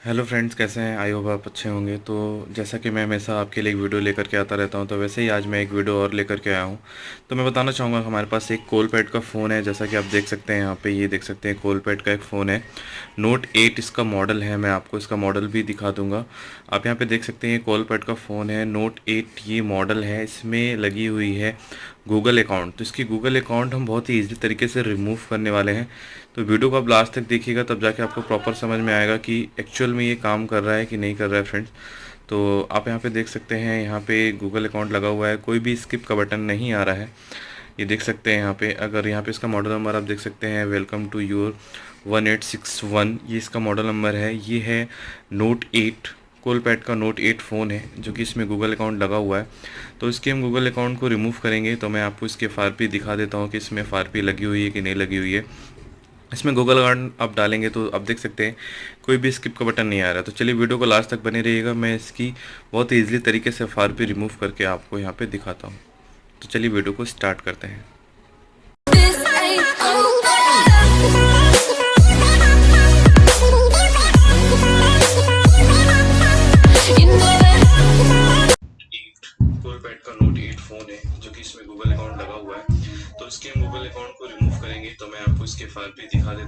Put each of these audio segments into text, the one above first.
Hello friends कैसे हैं? I hope आप अच्छे होंगे। तो जैसा कि मैं हमेशा आपके लिए एक वीडियो लेकर के आता रहता हूँ तो वैसे ही आज मैं एक वीडियो और लेकर के आया हूँ। तो मैं बताना चाहूँगा, हमारे पास एक कोलपैड का फ़ोन है। जैसा कि आप देख सकते हैं यहाँ पे, ये देख सकते हैं कोलपैड का एक फ़ोन है। नोट एट इसका मॉडल है। मैं आपको इसका मॉडल भी दिखा दूँगा। आप यहाँ पर देख सकते हैं ये कोलपैड का फ़ोन है। नोट एट ये मॉडल है। इसमें लगी हुई है गूगल अकाउंट तो इसकी गूगल अकाउंट हम बहुत ही ईजी तरीके से रिमूव करने वाले हैं। तो वीडियो को आप लास्ट तक देखिएगा, तब जाके आपको प्रॉपर समझ में आएगा कि एक्चुअल में ये काम कर रहा है कि नहीं कर रहा है फ्रेंड्स तो आप यहाँ पे देख सकते हैं, यहाँ पे गूगल अकाउंट लगा हुआ है। कोई भी स्किप का बटन नहीं आ रहा है। ये देख सकते हैं यहाँ पे, अगर यहाँ पे इसका मॉडल नंबर आप देख सकते हैं welcome to your one eight six one ये इसका मॉडल नंबर है। ये है नोट एट कोलपैड का नोट एट फ़ोन है, जो कि इसमें गूगल अकाउंट लगा हुआ है। तो इसके हम गूगल अकाउंट को रिमूव करेंगे तो मैं आपको इसके एफ़ दिखा देता हूँ कि इसमें एफ़ लगी हुई है कि नहीं लगी हुई है। इसमें गूगल अकाउंट आप डालेंगे तो आप देख सकते हैं, कोई भी स्किप का बटन नहीं आ रहा। तो चलिए वीडियो को लास्ट तक बने रहिएगा, मैं इसकी बहुत ही ईजिली तरीके से एफ़ रिमूव करके आपको यहाँ पर दिखाता हूँ। तो चलिए वीडियो को स्टार्ट करते हैं।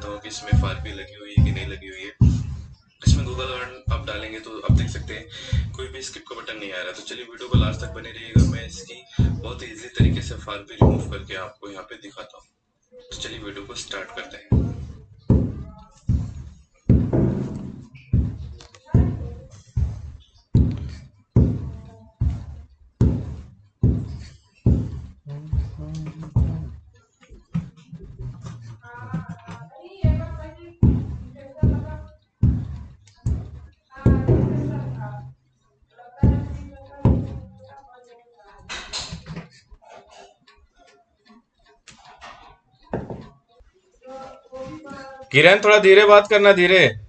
देता हूँ कि इसमें फारपी लगी हुई है कि नहीं लगी हुई है। इसमें गूगल अलर्ट आप डालेंगे तो आप देख सकते हैं। कोई भी स्किप का बटन नहीं आ रहा। तो चलिए वीडियो को लास्ट तक बने रहिएगा। मैं इसकी बहुत ईजी तरीके से फार भी रिमूव करके आपको यहाँ पे दिखाता हूँ। तो चलिए वीडियो को स्टार्ट करते हैं। किरण थोड़ा धीरे बात करना धीरे।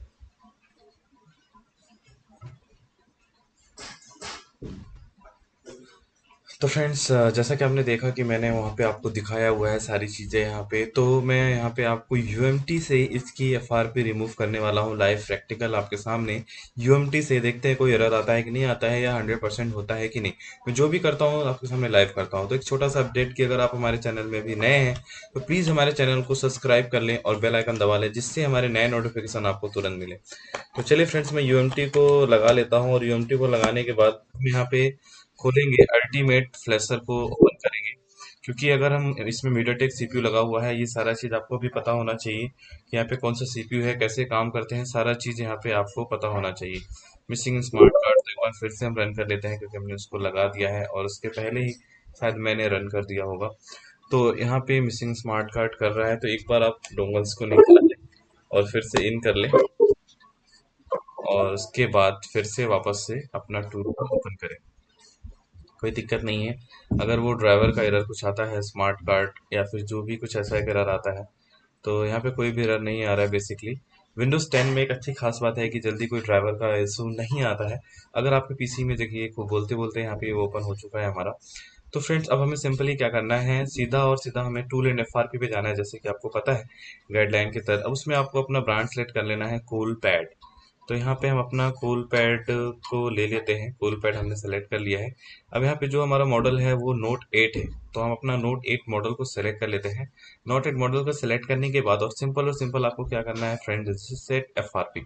तो फ्रेंड्स जैसा कि आपने देखा कि मैंने वहाँ पे आपको दिखाया हुआ है सारी चीज़ें यहाँ पे तो मैं यहाँ पे आपको यूएमटी से इसकी एफआरपी रिमूव करने वाला हूँ लाइव प्रैक्टिकल आपके सामने। यूएमटी से देखते हैं, कोई एरर आता है कि नहीं आता है या हंड्रेड परसेंट होता है कि नहीं। मैं जो भी करता हूँ, आपके सामने लाइव करता हूँ। तो एक छोटा सा अपडेट कि अगर आप हमारे चैनल में भी नए हैं तो प्लीज़ हमारे चैनल को सब्सक्राइब कर लें और बेलाइकन दबा लें, जिससे हमारे नए नोटिफिकेशन आपको तुरंत मिले। तो चलिए फ्रेंड्स मैं यू को लगा लेता हूँ और यू को लगाने के बाद यहाँ पे खोलेंगे अल्टीमेट फ्लैशर को ओपन करेंगे। क्योंकि अगर हम इसमें मीडियाटेक सीपीयू लगा हुआ है, ये सारा चीज़ आपको भी पता होना चाहिए कि यहाँ पे कौन सा सीपीयू है, कैसे काम करते हैं, सारा चीज़ यहाँ पे आपको पता होना चाहिए। मिसिंग स्मार्ट कार्ड तो एक बार फिर से हम रन कर लेते हैं, क्योंकि हमने उसको लगा दिया है और उसके पहले ही शायद मैंने रन कर दिया होगा। तो यहाँ पे मिसिंग स्मार्ट कार्ड कर रहा है तो एक बार आप डोंगल्स को निकाल लें और फिर से इन कर लें। और उसके बाद फिर से वापस से अपना टूर ओपन करें। कोई दिक्कत नहीं है। अगर वो ड्राइवर का एरर कुछ आता है, स्मार्ट कार्ड या फिर जो भी कुछ ऐसा एरर आता है तो यहाँ पे कोई भी एरर नहीं आ रहा है बेसिकली विंडोज़ 10 में एक अच्छी खास बात है कि जल्दी कोई ड्राइवर का इशू नहीं आता है। अगर आपके पीसी में देखिए को बोलते बोलते यहाँ पे ओपन हो चुका है हमारा। तो फ्रेंड्स अब हमें सिंपली क्या करना है, सीधा और सीधा हमें टूल एंड एफ़ पे जाना है, जैसे कि आपको पता है गाइडलाइन के तहत। अब उसमें आपको अपना ब्रांड सेलेक्ट कर लेना है कूल पैड तो यहाँ पे हम अपना कूल पैड को ले लेते हैं। कूल पैड हमने सेलेक्ट कर लिया है। अब यहाँ पे जो हमारा मॉडल है, वो नोट एट है। तो हम अपना नोट एट मॉडल को सेलेक्ट कर लेते हैं। नोट एट मॉडल को सेलेक्ट करने के बाद, और सिंपल और सिंपल आपको क्या करना है friend set F R P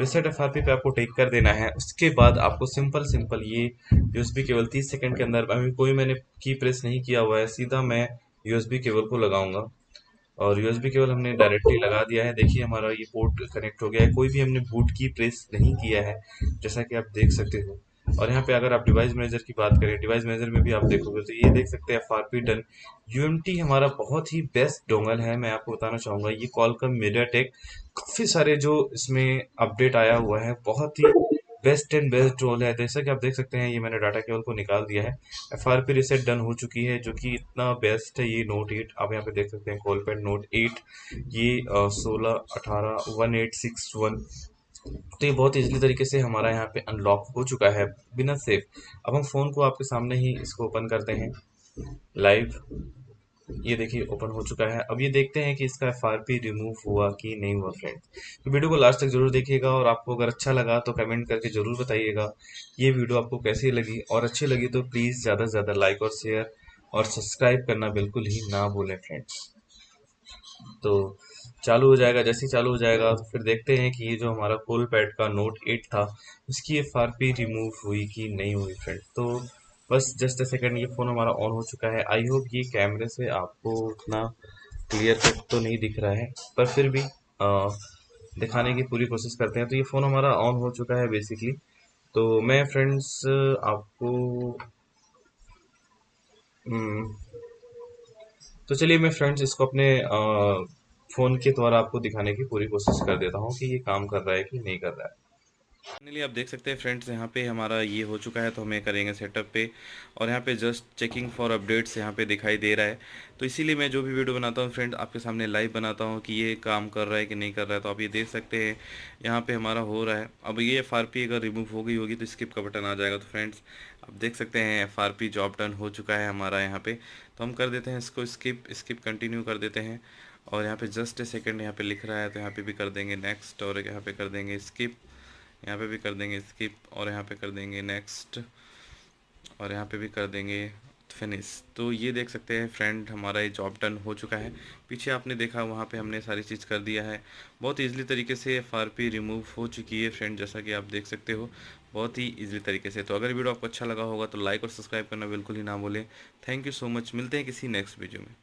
reset F R P पे आपको टेक कर देना है। उसके बाद आपको सिंपल सिंपल ये यूएसबी केवल तीस सेकेंड के अंदर, अभी कोई मैंने की प्रेस नहीं किया हुआ है, सीधा मैं यूएसबी केबल को लगाऊँगा। और यूएसबी केवल हमने डायरेक्टली लगा दिया है। देखिए, हमारा ये पोर्ट कनेक्ट हो गया है। कोई भी हमने बूट की प्रेस नहीं किया है, जैसा कि आप देख सकते हो। और यहाँ पे अगर आप डिवाइस मैनेजर की बात करें डिवाइस मैनेजर में भी आप देखोगे तो ये देख सकते हैं F R P done U M T हमारा बहुत ही बेस्ट डोंगल है। मैं आपको बताना चाहूँगा, ये कॉल का मीडिया टेक काफ़ी सारे जो इसमें अपडेट आया हुआ है, बहुत ही बेस्ट एंड बेस्ट रोल है। जैसा कि आप देख सकते हैं, ये मैंने डाटा केवल को निकाल दिया है। F R P reset done हो चुकी है, जो कि इतना बेस्ट है, ये नोट एट आप यहाँ पे देख सकते हैं कॉल पेड नोट एट ये सोलह, अठारह वन एट सिक्स वन तो ये बहुत इजीली तरीके से हमारा यहाँ पे अनलॉक हो चुका है, बिना सेफ़ अब हम फ़ोन को आपके सामने ही इसको ओपन करते हैं। लाइव ये देखिए ओपन हो चुका है। अब ये देखते हैं कि इसका पी रिमूव हुआ कि नहीं हुआ फ्रेंड्स तो वीडियो को लास्ट तक ज़रूर देखिएगा और आपको अगर अच्छा लगा तो कमेंट करके ज़रूर बताइएगा ये वीडियो आपको कैसी लगी। और अच्छी लगी तो प्लीज़ ज़्यादा से ज़्यादा लाइक और शेयर और सब्सक्राइब करना बिल्कुल ही ना भूलें फ्रेंड्स तो चालू हो जाएगा, जैसे ही चालू हो जाएगा तो फिर देखते हैं कि ये जो हमारा कोल पैड का नोट एट था, उसकी पी रिमूव हुई कि नहीं हुई फ्रेंड तो बस जस्ट अ सेकेंड ये फ़ोन हमारा ऑन हो चुका है। आई होप ये कैमरे से आपको उतना क्लियर कट तो नहीं दिख रहा है पर फिर भी आ, दिखाने की पूरी कोशिश करते हैं। तो ये फ़ोन हमारा ऑन हो चुका है बेसिकली तो मैं फ्रेंड्स आपको हम्म, तो चलिए मैं फ्रेंड्स इसको अपने फ़ोन के द्वारा आपको दिखाने की पूरी कोशिश कर देता हूँ कि ये काम कर रहा है कि नहीं कर रहा है। फाइनली आप देख सकते हैं फ्रेंड्स यहाँ पे हमारा ये हो चुका है तो हमें करेंगे सेटअप पे। और यहाँ पे जस्ट चेकिंग फॉर अपडेट्स यहाँ पे दिखाई दे रहा है। तो इसीलिए मैं जो भी वीडियो बनाता हूँ फ्रेंड आपके सामने लाइव बनाता हूँ कि ये काम कर रहा है कि नहीं कर रहा है। तो आप ये देख सकते हैं, यहाँ पे हमारा हो रहा है। अब ये FRP अगर रिमूव हो गई होगी तो स्किप का बटन आ जाएगा। तो फ्रेंड्स आप देख सकते हैं पी जॉब डन हो चुका है हमारा यहाँ पे। तो हम कर देते हैं इसको स्किप स्किप कंटिन्यू कर देते हैं। और यहाँ पे जस्ट ए सेकेंड यहाँ पे लिख रहा है तो यहाँ पे भी कर देंगे नेक्स्ट और यहाँ पे कर देंगे स्किप यहाँ पे भी कर देंगे स्किप और यहाँ पे कर देंगे नेक्स्ट और यहाँ पे भी कर देंगे फिनिश तो ये देख सकते हैं फ्रेंड हमारा ये जॉब डन हो चुका है। पीछे आपने देखा, वहाँ पे हमने सारी चीज़ कर दिया है। बहुत ईजिली तरीके से एफ़ रिमूव हो चुकी है फ्रेंड जैसा कि आप देख सकते हो। बहुत ही ईजिली तरीके से। तो अगर वीडियो आपको अच्छा लगा होगा तो लाइक और सब्सक्राइब करना बिल्कुल ही ना भूलें। थैंक यू सो मच मिलते हैं किसी नेक्स्ट वीडियो में।